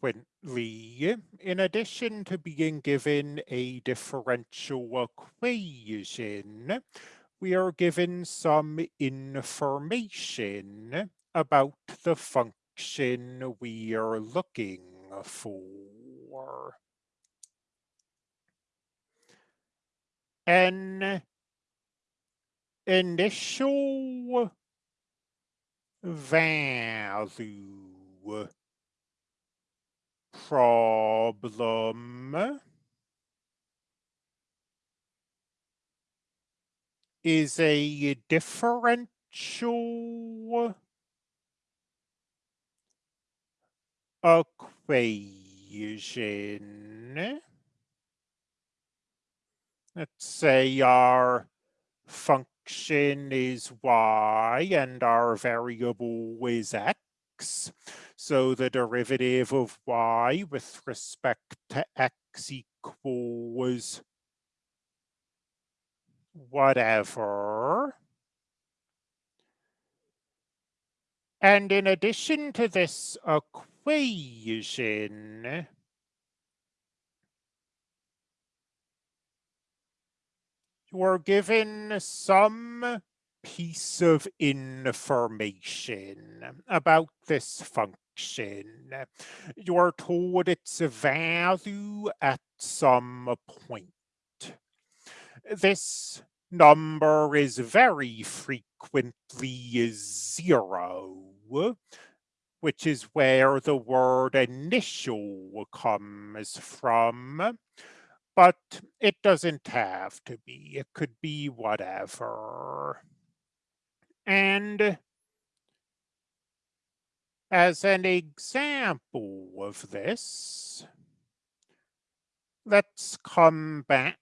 frequently, in addition to being given a differential equation, we are given some information about the function we are looking for. An initial value problem is a differential equation. Let's say our function is y and our variable is x. So the derivative of y with respect to x equals whatever. And in addition to this equation, you're given some piece of information about this function. You're told its a value at some point. This number is very frequently zero, which is where the word initial comes from but it doesn't have to be. It could be whatever. And as an example of this, let's come back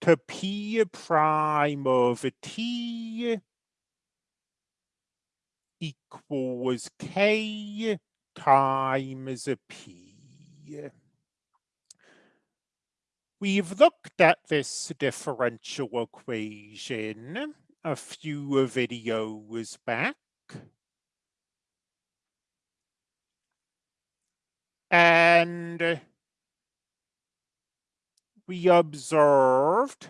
to p prime of t equals k times p. We've looked at this differential equation a few videos back. And we observed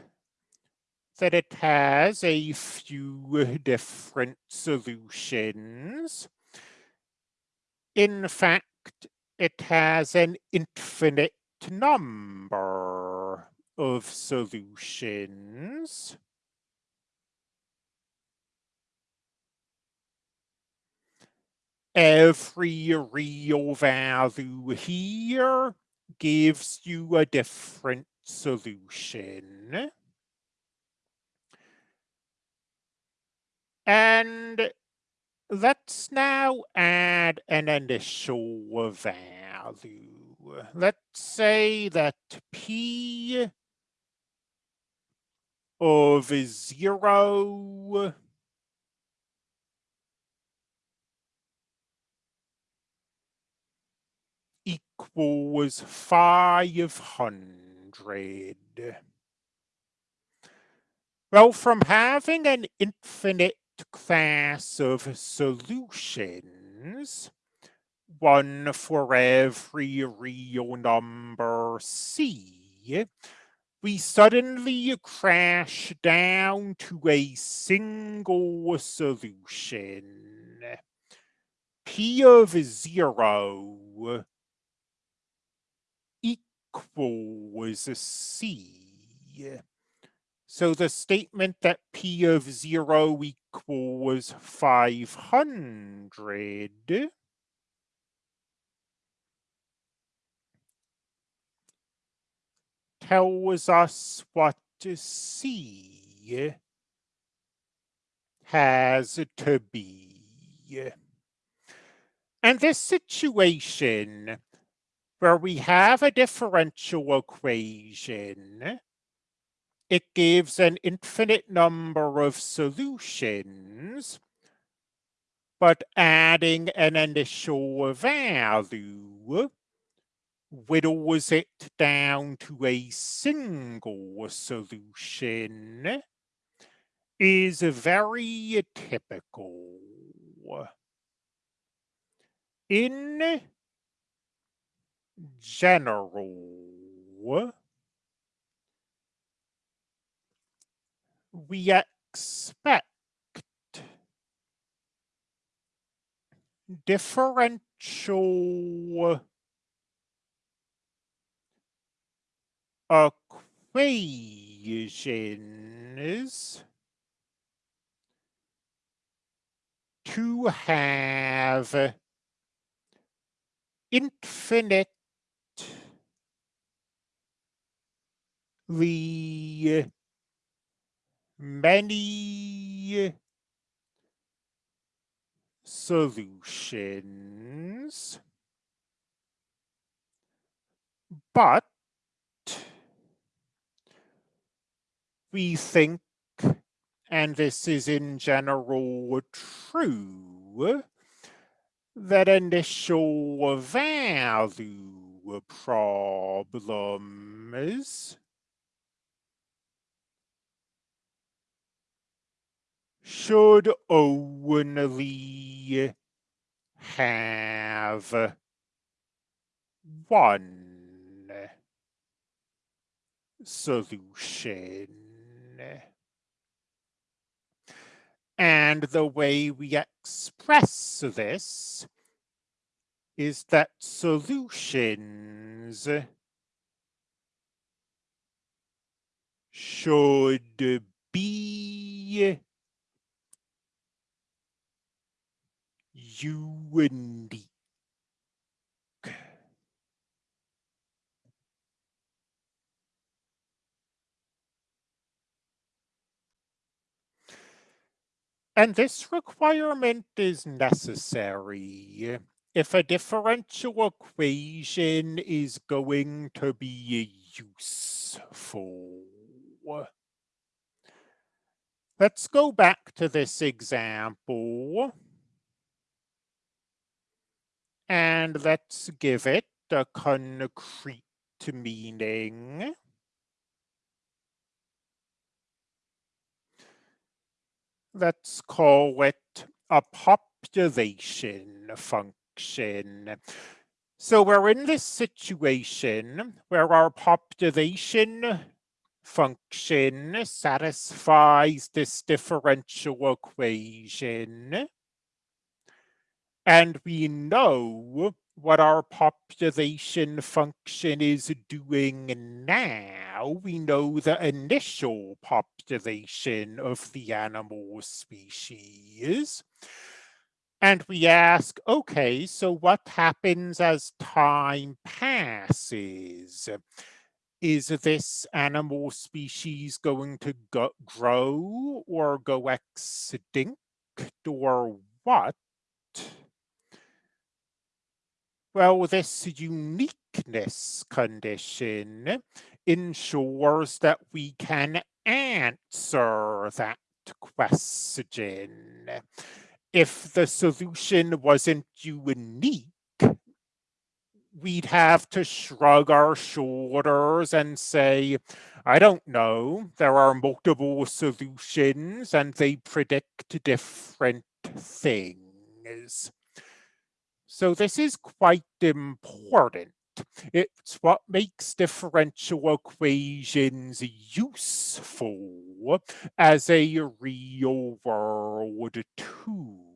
that it has a few different solutions. In fact, it has an infinite number of solutions. Every real value here gives you a different solution. And let's now add an initial value let's say that P of zero equals 500. Well, from having an infinite class of solutions, one for every real number c, we suddenly crash down to a single solution. P of zero equals c. So the statement that P of zero equals 500 tells us what C has to be. And this situation where we have a differential equation, it gives an infinite number of solutions, but adding an initial value whittles it down to a single solution is very typical. In general, we expect differential equations to have infinitely many solutions, but we think, and this is in general true, that initial value problems should only have one solution. And the way we express this is that solutions should be unique. And this requirement is necessary if a differential equation is going to be useful. Let's go back to this example. And let's give it a concrete meaning. let's call it a population function. So we're in this situation where our population function satisfies this differential equation. And we know what our population function is doing now. We know the initial population of the animal species. And we ask, okay, so what happens as time passes? Is this animal species going to go, grow or go extinct or what? Well, this uniqueness condition ensures that we can answer that question. If the solution wasn't unique, we'd have to shrug our shoulders and say, I don't know, there are multiple solutions and they predict different things. So this is quite important. It's what makes differential equations useful as a real world tool.